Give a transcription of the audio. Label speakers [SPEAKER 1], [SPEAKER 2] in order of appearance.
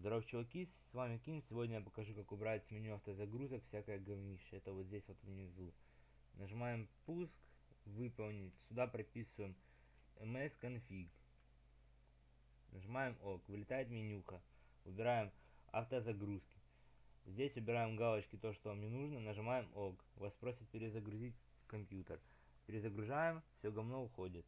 [SPEAKER 1] Здорово, чуваки, с вами Ким. Сегодня я покажу, как убрать с меню автозагрузок всякое говнище. Это вот здесь вот внизу. Нажимаем пуск, выполнить. Сюда прописываем msconfig. Нажимаем ОК. Вылетает менюха. Убираем автозагрузки. Здесь убираем галочки, то, что вам не нужно. Нажимаем ОК. Вас просят перезагрузить компьютер. Перезагружаем, все говно уходит.